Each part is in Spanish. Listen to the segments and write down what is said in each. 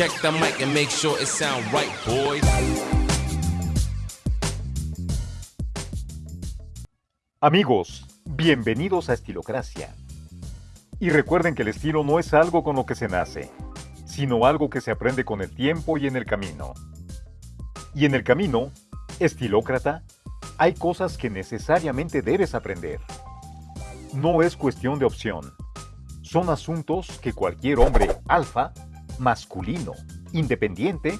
Check the mic and make sure it sound right, boys. Amigos, bienvenidos a Estilocracia. Y recuerden que el estilo no es algo con lo que se nace, sino algo que se aprende con el tiempo y en el camino. Y en el camino, estilócrata, hay cosas que necesariamente debes aprender. No es cuestión de opción. Son asuntos que cualquier hombre alfa, masculino, independiente,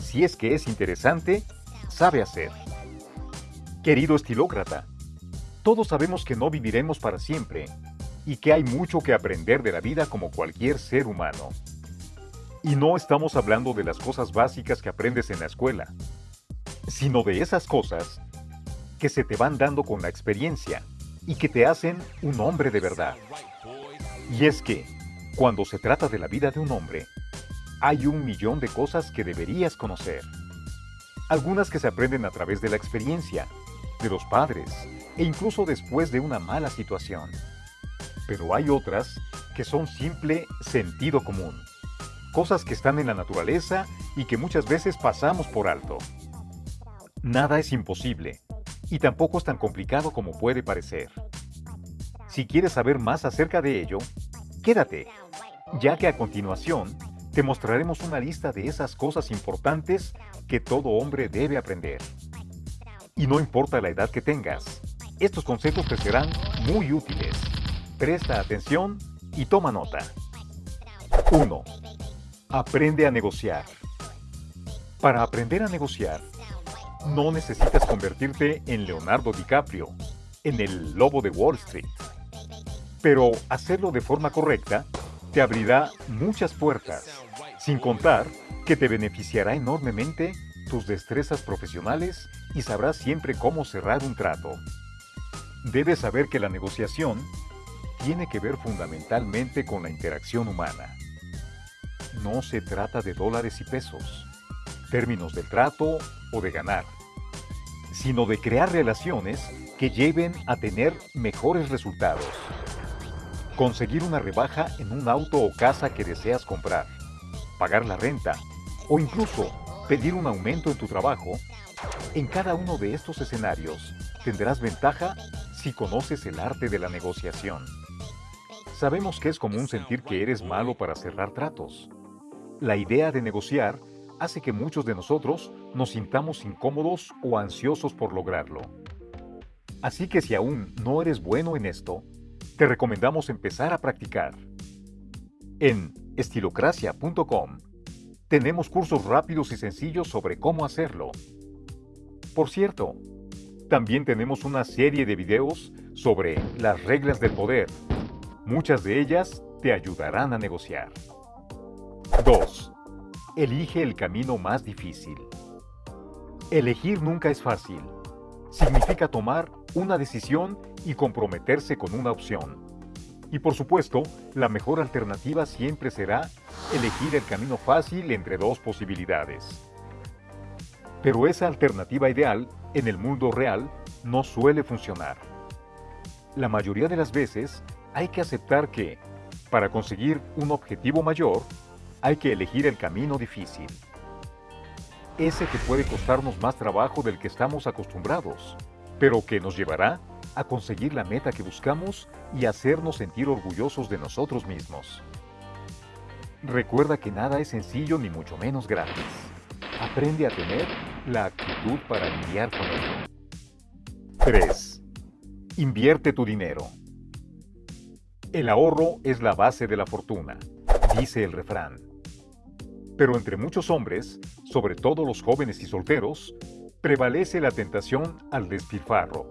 si es que es interesante, sabe hacer. Querido estilócrata, todos sabemos que no viviremos para siempre y que hay mucho que aprender de la vida como cualquier ser humano. Y no estamos hablando de las cosas básicas que aprendes en la escuela, sino de esas cosas que se te van dando con la experiencia y que te hacen un hombre de verdad. Y es que, cuando se trata de la vida de un hombre, hay un millón de cosas que deberías conocer. Algunas que se aprenden a través de la experiencia, de los padres, e incluso después de una mala situación. Pero hay otras que son simple sentido común. Cosas que están en la naturaleza y que muchas veces pasamos por alto. Nada es imposible y tampoco es tan complicado como puede parecer. Si quieres saber más acerca de ello, quédate, ya que a continuación te mostraremos una lista de esas cosas importantes que todo hombre debe aprender. Y no importa la edad que tengas, estos consejos te serán muy útiles. Presta atención y toma nota. 1. Aprende a negociar. Para aprender a negociar, no necesitas convertirte en Leonardo DiCaprio, en el lobo de Wall Street. Pero hacerlo de forma correcta te abrirá muchas puertas, sin contar que te beneficiará enormemente tus destrezas profesionales y sabrás siempre cómo cerrar un trato. Debes saber que la negociación tiene que ver fundamentalmente con la interacción humana. No se trata de dólares y pesos, términos del trato o de ganar, sino de crear relaciones que lleven a tener mejores resultados. Conseguir una rebaja en un auto o casa que deseas comprar, pagar la renta o incluso pedir un aumento en tu trabajo, en cada uno de estos escenarios tendrás ventaja si conoces el arte de la negociación. Sabemos que es común sentir que eres malo para cerrar tratos. La idea de negociar hace que muchos de nosotros nos sintamos incómodos o ansiosos por lograrlo. Así que si aún no eres bueno en esto, te recomendamos empezar a practicar. En estilocracia.com tenemos cursos rápidos y sencillos sobre cómo hacerlo. Por cierto, también tenemos una serie de videos sobre las reglas del poder. Muchas de ellas te ayudarán a negociar. 2. Elige el camino más difícil. Elegir nunca es fácil. Significa tomar una decisión y comprometerse con una opción. Y por supuesto, la mejor alternativa siempre será elegir el camino fácil entre dos posibilidades. Pero esa alternativa ideal, en el mundo real, no suele funcionar. La mayoría de las veces hay que aceptar que, para conseguir un objetivo mayor, hay que elegir el camino difícil. Ese que puede costarnos más trabajo del que estamos acostumbrados, pero que nos llevará a conseguir la meta que buscamos y hacernos sentir orgullosos de nosotros mismos. Recuerda que nada es sencillo ni mucho menos gratis. Aprende a tener la actitud para lidiar con ello. 3. Invierte tu dinero. El ahorro es la base de la fortuna, dice el refrán. Pero entre muchos hombres, sobre todo los jóvenes y solteros, prevalece la tentación al despilfarro.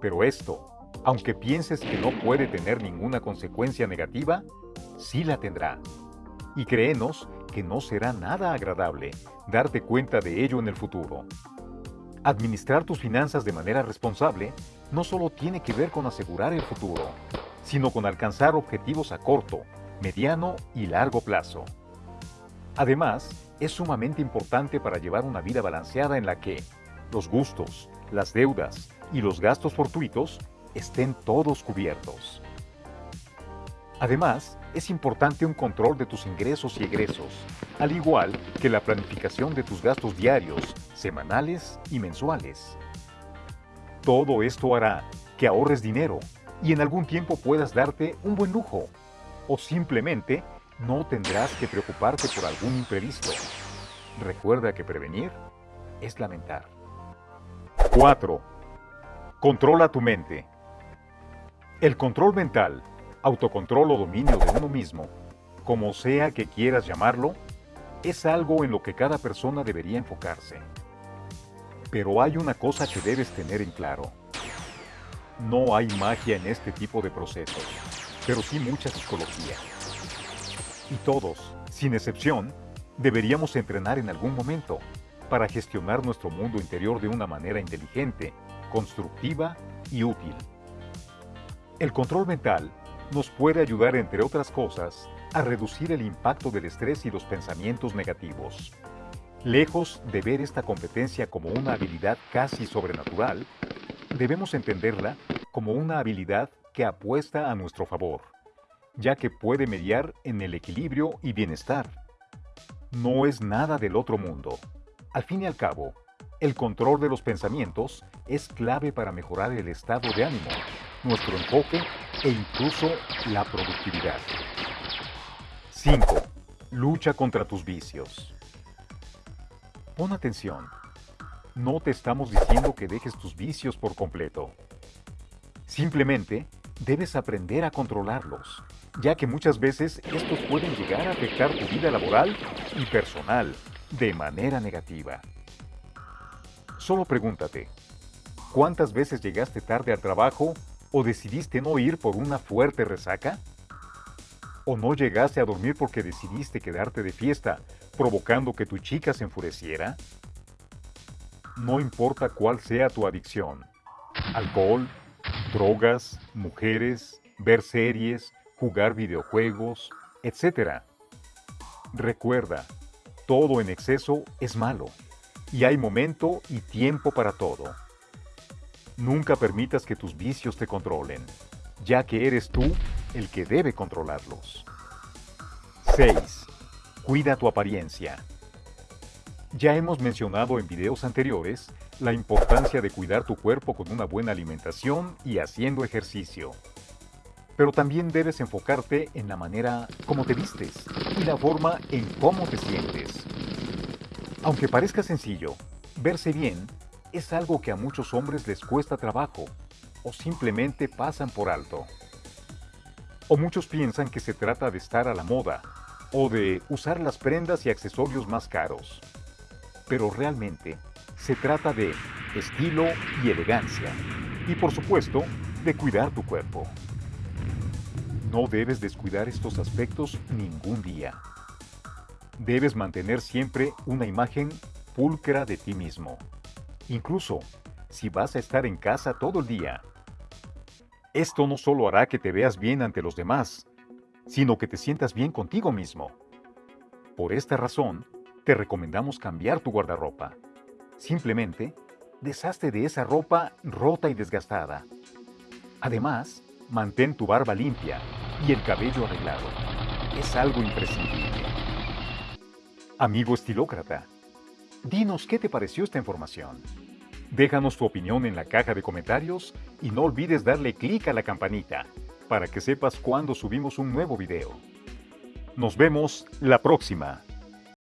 Pero esto, aunque pienses que no puede tener ninguna consecuencia negativa, sí la tendrá. Y créenos que no será nada agradable darte cuenta de ello en el futuro. Administrar tus finanzas de manera responsable no solo tiene que ver con asegurar el futuro, sino con alcanzar objetivos a corto, mediano y largo plazo. Además, es sumamente importante para llevar una vida balanceada en la que los gustos, las deudas y los gastos fortuitos estén todos cubiertos. Además, es importante un control de tus ingresos y egresos, al igual que la planificación de tus gastos diarios, semanales y mensuales. Todo esto hará que ahorres dinero y en algún tiempo puedas darte un buen lujo. O simplemente no tendrás que preocuparte por algún imprevisto. Recuerda que prevenir es lamentar. 4. Controla tu mente. El control mental, autocontrol o dominio de uno mismo, como sea que quieras llamarlo, es algo en lo que cada persona debería enfocarse. Pero hay una cosa que debes tener en claro. No hay magia en este tipo de procesos, pero sí mucha psicología. Y todos, sin excepción, deberíamos entrenar en algún momento para gestionar nuestro mundo interior de una manera inteligente, constructiva y útil. El control mental nos puede ayudar, entre otras cosas, a reducir el impacto del estrés y los pensamientos negativos. Lejos de ver esta competencia como una habilidad casi sobrenatural, debemos entenderla como una habilidad que apuesta a nuestro favor, ya que puede mediar en el equilibrio y bienestar. No es nada del otro mundo. Al fin y al cabo, el control de los pensamientos es clave para mejorar el estado de ánimo, nuestro enfoque e incluso la productividad. 5. Lucha contra tus vicios. Pon atención. No te estamos diciendo que dejes tus vicios por completo. Simplemente debes aprender a controlarlos, ya que muchas veces estos pueden llegar a afectar tu vida laboral y personal de manera negativa. Solo pregúntate, ¿cuántas veces llegaste tarde al trabajo o decidiste no ir por una fuerte resaca? ¿O no llegaste a dormir porque decidiste quedarte de fiesta, provocando que tu chica se enfureciera? No importa cuál sea tu adicción, alcohol, drogas, mujeres, ver series, jugar videojuegos, etc. Recuerda, todo en exceso es malo, y hay momento y tiempo para todo. Nunca permitas que tus vicios te controlen, ya que eres tú el que debe controlarlos. 6. Cuida tu apariencia. Ya hemos mencionado en videos anteriores la importancia de cuidar tu cuerpo con una buena alimentación y haciendo ejercicio. Pero también debes enfocarte en la manera como te vistes y la forma en cómo te sientes. Aunque parezca sencillo, verse bien es algo que a muchos hombres les cuesta trabajo o simplemente pasan por alto. O muchos piensan que se trata de estar a la moda o de usar las prendas y accesorios más caros pero realmente se trata de estilo y elegancia. Y por supuesto, de cuidar tu cuerpo. No debes descuidar estos aspectos ningún día. Debes mantener siempre una imagen pulcra de ti mismo. Incluso si vas a estar en casa todo el día. Esto no solo hará que te veas bien ante los demás, sino que te sientas bien contigo mismo. Por esta razón, te recomendamos cambiar tu guardarropa. Simplemente, deshazte de esa ropa rota y desgastada. Además, mantén tu barba limpia y el cabello arreglado. Es algo imprescindible. Amigo estilócrata, dinos qué te pareció esta información. Déjanos tu opinión en la caja de comentarios y no olvides darle clic a la campanita para que sepas cuando subimos un nuevo video. Nos vemos la próxima.